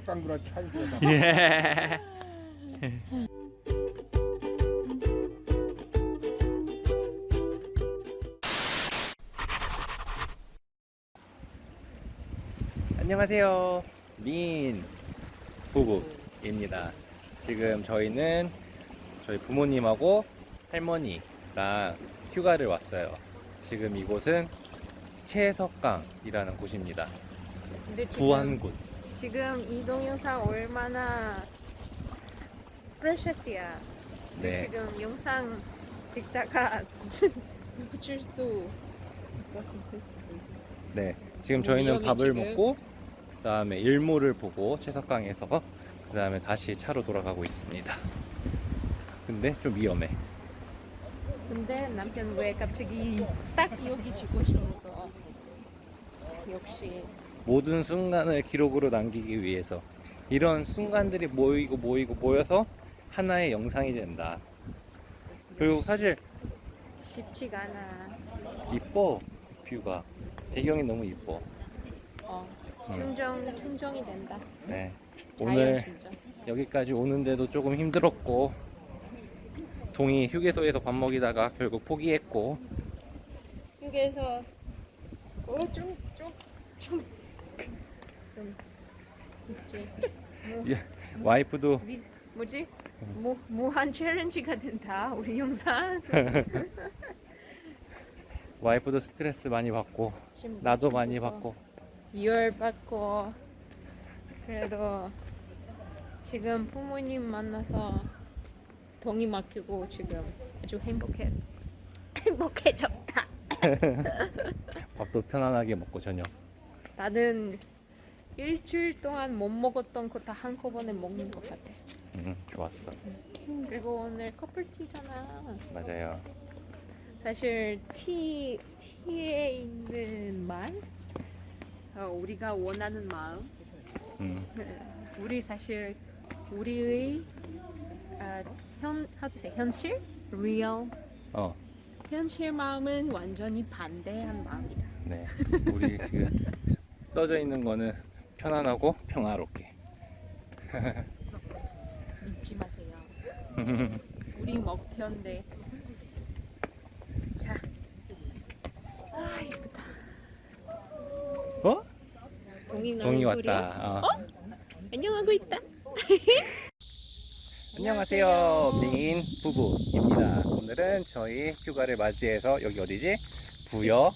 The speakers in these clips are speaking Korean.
역광구나 차이서 예. 안녕하세요. 민 부부입니다. 지금 저희는 저희 부모님하고 할머니랑 휴가를 왔어요. 지금 이곳은 채석강이라는 곳입니다. 부안군. 지금 이 동영상 얼마나 프레셔스야. 네. 지금 영상 찍다가 멈출 수 네. 지금 저희는 밥을 지금. 먹고 그 다음에 일몰을 보고 채석강에서 그 다음에 다시 차로 돌아가고 있습니다. 근데 좀 위험해. 근데 남편 왜 갑자기 딱 여기 찍고 싶었어. 역시 모든 순간을 기록으로 남기기 위해서 이런 순간들이 모이고 모이고 모여서 하나의 영상이 된다. 그리고 사실 쉽지가 않아. 이뻐 뷰가 배경이 너무 이뻐. 어, 음. 충정 충정이 된다. 네. 오늘 충정. 여기까지 오는데도 조금 힘들었고 동이 휴게소에서 밥 먹이다가 결국 포기했고 어, 어좀좀좀 좀좀 있지. 뭐, 예, 와이프도 미, 뭐지? 무, 무한 챌린지가 된다 우리 영상. 와이프도 스트레스 많이 받고 나도 많이 받고 열 받고 그래도 지금 부모님 만나서 동이 맡기고 지금 아주 행복해 행복해졌다. 밥도 편안하게 먹고 저녁 나는 일주일 동안 못 먹었던 거 다 한꺼번에 먹는 것 같아. 음, 좋았어. 그리고 오늘 커플티잖아. 맞아요. 사실 티 티에 있는 말, 어, 우리가 원하는 마음, 음, 우리 사실 우리의 아, 현 how to say 현실, real? 어, 현실 마음은 완전히 반대한 마음이다. 네. 우리 지금 써져 있는 거는 편안하고 평화롭게 잊지 마세요. 우리 목표인데. 자, 아 이쁘다. 어? 동이 동이? 왔다 어. 안녕하고 있다. 안녕하세요 민 부부입니다 오늘은 저희 휴가를 맞이해서 여기 어디지? 부여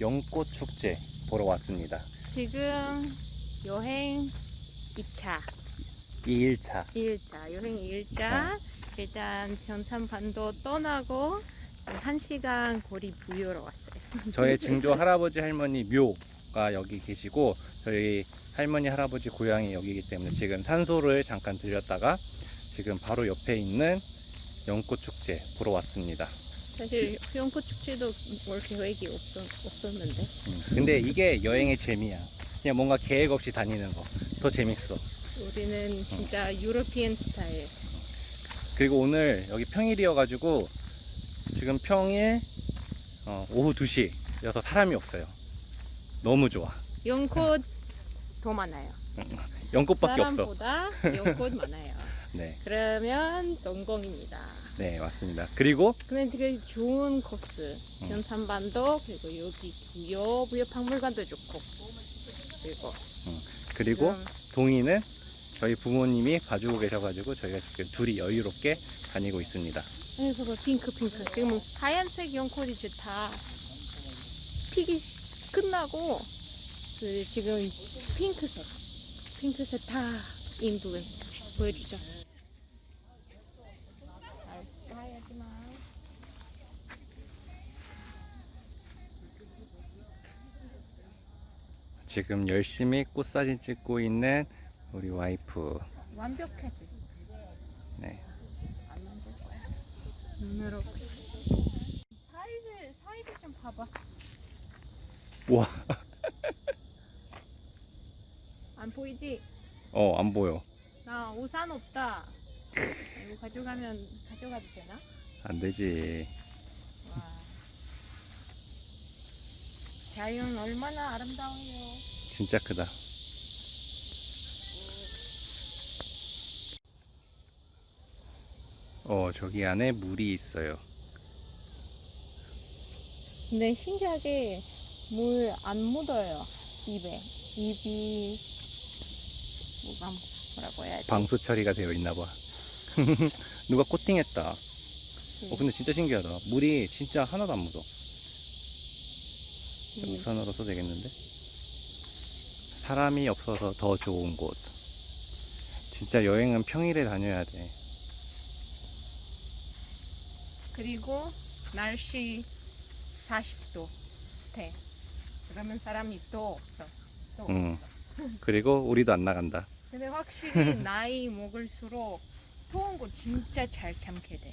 연꽃 축제 보러 왔습니다 지금 여행 2차, 2일차 1차, 여행 1차. 일단 변산반도 떠나고 1시간 거리 부여로 왔어요. 저의 증조 할아버지 할머니 묘가 여기 계시고 저희 할머니 할아버지 고향이 여기이기 때문에 지금 산소를 잠깐 들렸다가 지금 바로 옆에 있는 연꽃 축제 보러 왔습니다. 사실 연꽃 축제도 올 계획이 없었, 없었는데 음, 근데 이게 여행의 재미야. 그냥 뭔가 계획 없이 다니는 거 더 재밌어. 우리는 진짜 유로피안 스타일. 그리고 오늘 여기 평일이어 가지고 지금 평일 어, 오후 2시여서 사람이 없어요. 너무 좋아. 연꽃 더 많아요. 연꽃밖에 없어. 연꽃 많아요. 네, 그러면 성공입니다. 네 맞습니다. 그리고 근데 되게 좋은 코스. 음. 연산반도 그리고 여기 부여 부여 박물관도 좋고 그리고 그리고 지금 동이는 저희 부모님이 봐주고 계셔가지고 저희가 지금 둘이 여유롭게 다니고 있습니다. 아니 그거 핑크 핑크 지금 하얀색 이제 다 피기 시- 끝나고 그 지금 핑크색 핑크색 다 인부분 보여주죠. 가야지 마. 지금 열심히 꽃사진 찍고 있는 우리 와이프. 완벽하지. 네. 안 만들 거야. 눈으로. 사이즈 사이즈 좀 봐봐. 우와, 안 보이지? 어, 안 보여. 나 우산 없다. 이거 가져가면 가져가도 되나? 안 되지. 자연 얼마나 아름다워요. 진짜 크다. 어, 저기 안에 물이 있어요. 근데 신기하게 물 안 묻어요. 입에. 입이 뭐가 뭐라고 해야지. 방수 처리가 되어 있나 봐. 누가 코팅했다. 어, 근데 진짜 신기하다. 물이 진짜 하나도 안 묻어. 음. 우산으로 써도 되겠는데? 사람이 없어서 더 좋은 곳. 진짜 여행은 평일에 다녀야 돼. 그리고 날씨 40도 돼. 그러면 사람이 또 없어. 또 응. 없어. 그리고 우리도 안 나간다. 근데 확실히 나이 먹을수록 더운 거 진짜 잘 참게 돼.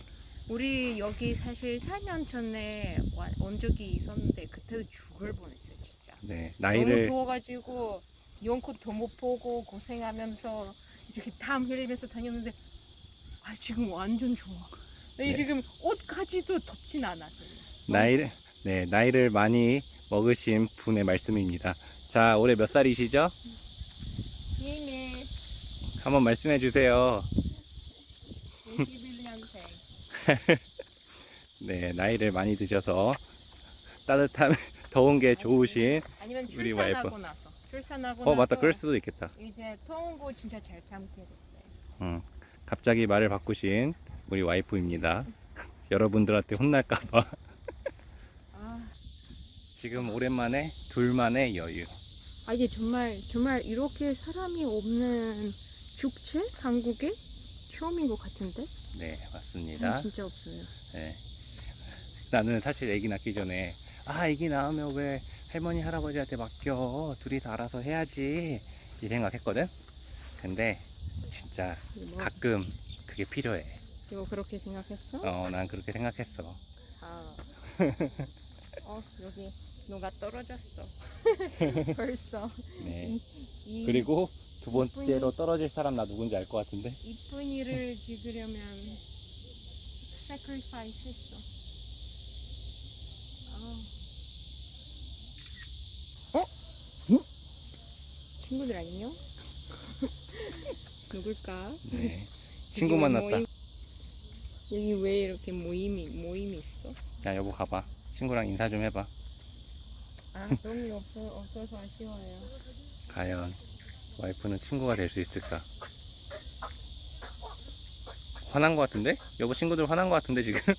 우리 여기 사실 4년 전에 와- 온 적이 있었는데 그때도 죽을 뻔했어요 진짜. 네, 너무 나이를 더워가지고 연꽃도 못 보고 고생하면서 이렇게 땀 흘리면서 다녔는데 아 지금 완전 좋아. 네, 네. 지금 옷까지도 덥진 않았어요. 나이를 네 나이를 많이 먹으신 분의 말씀입니다. 자 올해 몇 살이시죠? 이미 한번 말씀해 주세요. 21년생. 네 나이를 많이 드셔서 따뜻한 더운 게 좋으신 아니면 우리 출산하고 와이프. 나서 출산하고 어 맞다 그럴 수도 있겠다. 이제 거 진짜 잘 참게 됐어요. 음, 갑자기 말을 바꾸신 우리 와이프입니다. 여러분들한테 혼날까봐 아, 지금 오랜만에 둘만의 여유. 아 이게 정말 정말 이렇게 사람이 없는 축제 한국에 처음인 것 같은데? 네 맞습니다. 진짜 없어요. 네. 나는 사실 애기 낳기 전에 아 애기 낳으면 왜 할머니 할아버지한테 맡겨 둘이서 알아서 해야지 이 생각했거든. 근데 진짜 뭐, 가끔 그게 필요해. 이거 그렇게 생각했어? 어 난 그렇게 생각했어. 아. 어 여기 누가 떨어졌어. 벌써. 네. 이, 이 그리고 두 번째로 떨어질 사람 나 누군지 알 것 같은데. 이쁜 일을 지으려면 sacrifice 했어. 아. 어? 친구들 안녕? 누굴까? 네. 친구 왜 만났다. 모임- 여기 왜 이렇게 모임이 모임이 있어? 야 여보 가봐. 친구랑 인사 좀 해봐. 아 돈이 없어 없어서 아쉬워요. 과연 와이프는 친구가 될 수 있을까? 화난 것 같은데? 여보 친구들 화난 것 같은데 지금?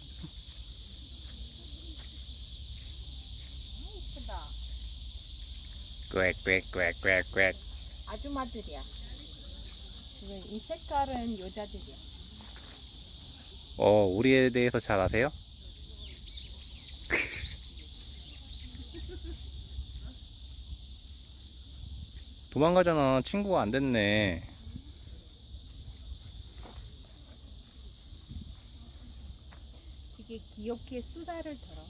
꽥꽥꽥꽥꽥 아줌마들이야. 지금 이 색깔은 여자들이야. 어 우리에 대해서 잘 아세요? 도망가잖아 친구가 안 됐네 되게 귀엽게 수다를 들어.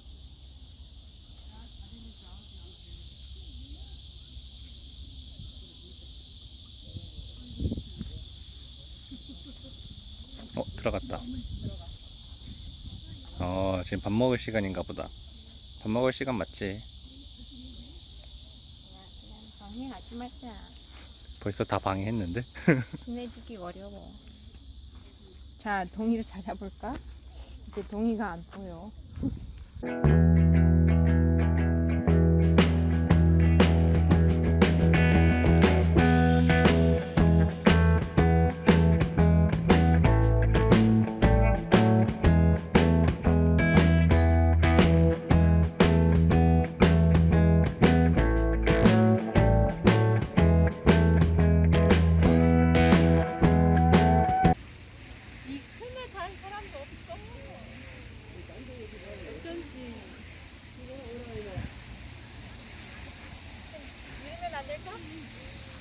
어 들어갔다 어 지금 밥 먹을 시간인가 보다 밥 먹을 시간 맞지? 그냥 말자. 벌써 다 방해했는데? 친해지기 어려워. 자, 동이를 찾아볼까? 이제 동이가 안 보여.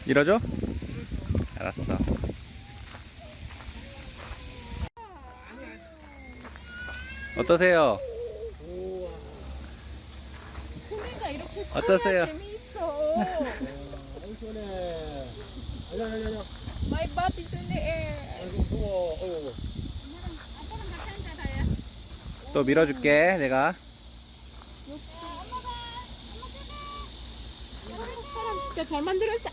이러죠? 알았어 어떠세요? 어떠세요? My butt is in the air. 어이구. 또 밀어줄게 내가 사람 진짜 잘 만들었어.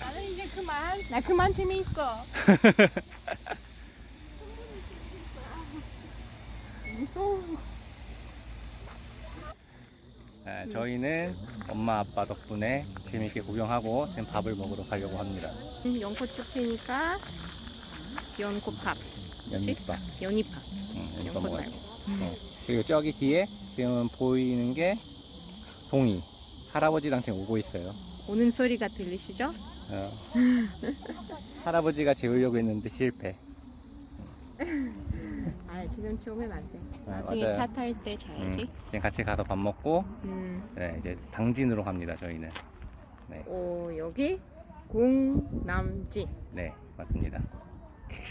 나는 이제 그만. 나 그만 재미있어. 아, 저희는 엄마 아빠 덕분에 재밌게 구경하고 지금 밥을 먹으러 가려고 합니다. 음, 연꽃 피니까 연꽃밥, 연잎밥. 연잎밥. 응, 연꽃 말고. 돼. 어. 그리고 저기 뒤에 지금 보이는 게 동이. 할아버지랑 지금 오고 있어요. 오는 소리가 들리시죠? 어. 할아버지가 재우려고 했는데 실패. 아 지금 오면 안 돼. 아, 나중에 맞아요. 차 탈때 음, 자야지. 지금 같이 가서 밥 먹고 음. 네, 이제 당진으로 갑니다. 저희는. 오 여기 공남지 네, 맞습니다.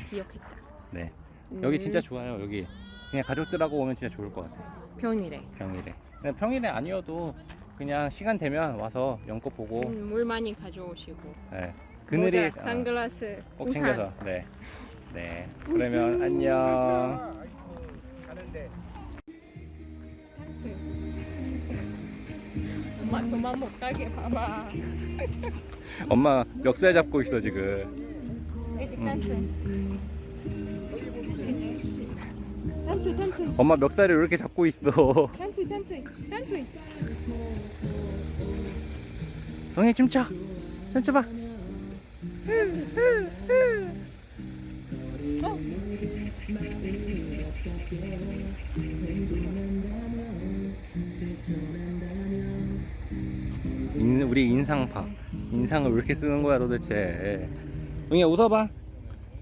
기억했다. 네, 음, 여기 진짜 좋아요. 여기 그냥 가족들하고 오면 진짜 좋을 것 같아요. 편이래. 평일에. 그냥 평일에 아니어도 그냥 시간 되면 와서 연꽃 보고 음, 물 많이 가져오시고. 네. 그늘이 모자, 어, 선글라스, 꼭 우산. 챙겨서 네. 네. 그러면 안녕. 가는데 엄마 그만 못 가게 봐봐. 엄마 멱살 잡고 있어 지금. 일찍 댄스. 댄스 댄스 엄마 멱살을 왜 이렇게 잡고 있어? 댄스 댄스 댄스. 동해 춤춰. 춤춰봐. 인, 우리 인상파. 인상을 왜 이렇게 쓰는 거야 도대체? 동해 웃어봐.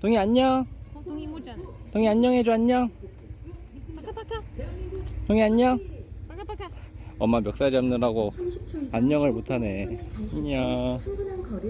동해 안녕. 동이 모자는. 동해 안녕해줘 안녕. 동해 안녕. 엄마 멱살 잡느라고 안녕을 못하네. 안녕. 충분한 거리